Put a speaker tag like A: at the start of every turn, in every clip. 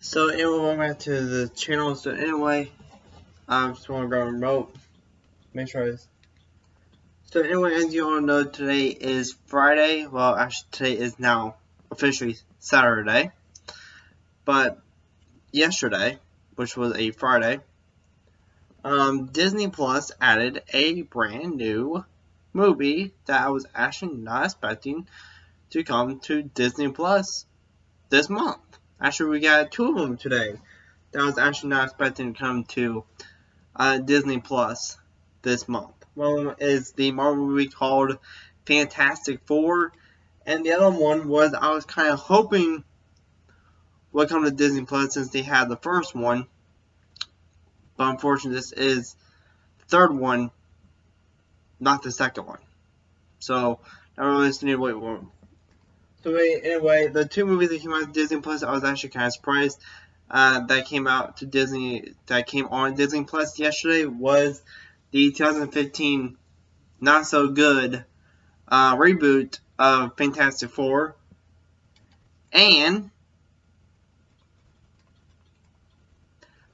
A: So anyway, welcome back to the channel. So anyway, I'm just to grab a remote. Make sure this. So anyway, as you all know, today is Friday. Well, actually, today is now officially Saturday. But yesterday, which was a Friday, um, Disney Plus added a brand new movie that I was actually not expecting to come to Disney Plus this month. Actually, we got two of them today. That was actually not expecting to come to uh, Disney Plus this month. One is the Marvel movie called Fantastic Four, and the other one was I was kind of hoping would come to Disney Plus since they had the first one. But unfortunately, this is the third one, not the second one. So, I really need to wait So anyway, the two movies that came out to Disney Plus, I was actually kind of surprised uh, that came out to Disney, that came on Disney Plus yesterday was the 2015 not so good uh, reboot of Fantastic Four, and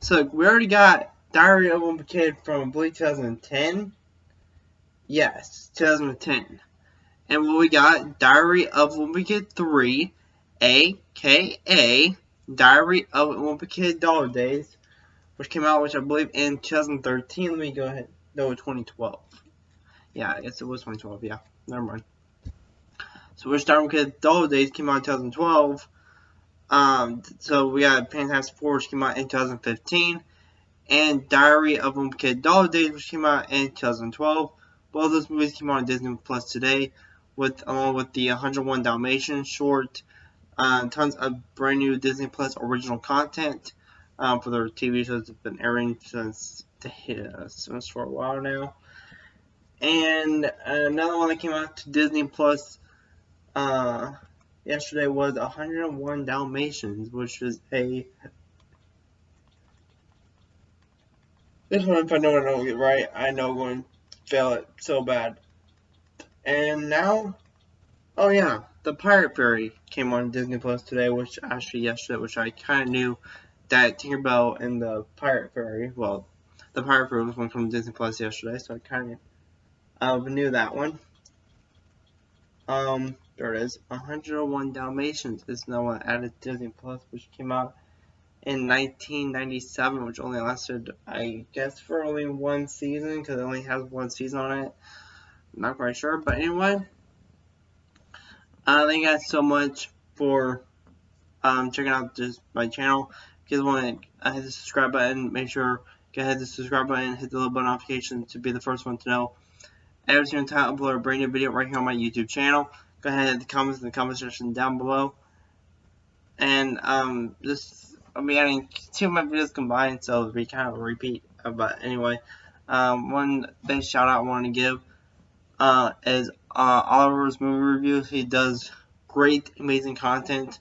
A: so we already got Diary of a Kid from I 2010. Yes, 2010. And what we got, Diary of Wimpy Kid 3, aka Diary of Wimpy Kid Dog Days, which came out, which I believe in 2013. Let me go ahead. No, 2012. Yeah, I guess it was 2012. Yeah, never mind. So, of a Kid Dog Days came out in 2012. Um, so we got Fantastic Four, which came out in 2015, and Diary of a Kid Dog Days, which came out in 2012. Both those movies came out on Disney Plus today with along with the 101 Dalmatians short, uh, tons of brand new Disney Plus original content um, for their TV shows that have been airing since uh, since for a while now. And another one that came out to Disney Plus uh, yesterday was 101 Dalmatians, which is a this one if I know I don't get right, I know I'm going to fail it so bad. And now, oh yeah, the Pirate Fairy came on Disney Plus today, which actually yesterday, which I kind of knew that Tinkerbell and the Pirate Fairy, well, the Pirate Fairy was one from Disney Plus yesterday, so I kind of uh, knew that one. Um, there it is. 101 Dalmatians is now one added Disney Plus, which came out in 1997, which only lasted, I guess, for only one season, because it only has one season on it not quite sure. But anyway, uh, thank you guys so much for um, checking out this my channel. If you guys want to uh, hit the subscribe button, make sure go ahead the subscribe button, hit the little bell notification to be the first one to know every single time I upload a brand new video right here on my YouTube channel. Go ahead and hit the comments in the comment section down below. And um, this I'll be adding two of my videos combined, so it'll be kind of a repeat. But anyway, um, one big shout out I want to give uh, is uh, Oliver's movie reviews. He does great, amazing content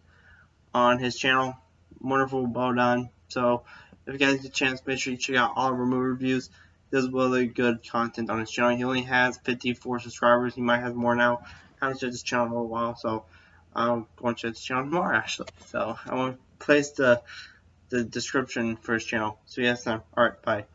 A: on his channel. Wonderful, well done. So, if you guys get a chance, make sure you check out Oliver movie reviews. He does really good content on his channel. He only has 54 subscribers. He might have more now. I haven't checked his channel in a while, so I'm going to check his channel more actually. So, I want to place the the description for his channel. So, yes, All right, bye.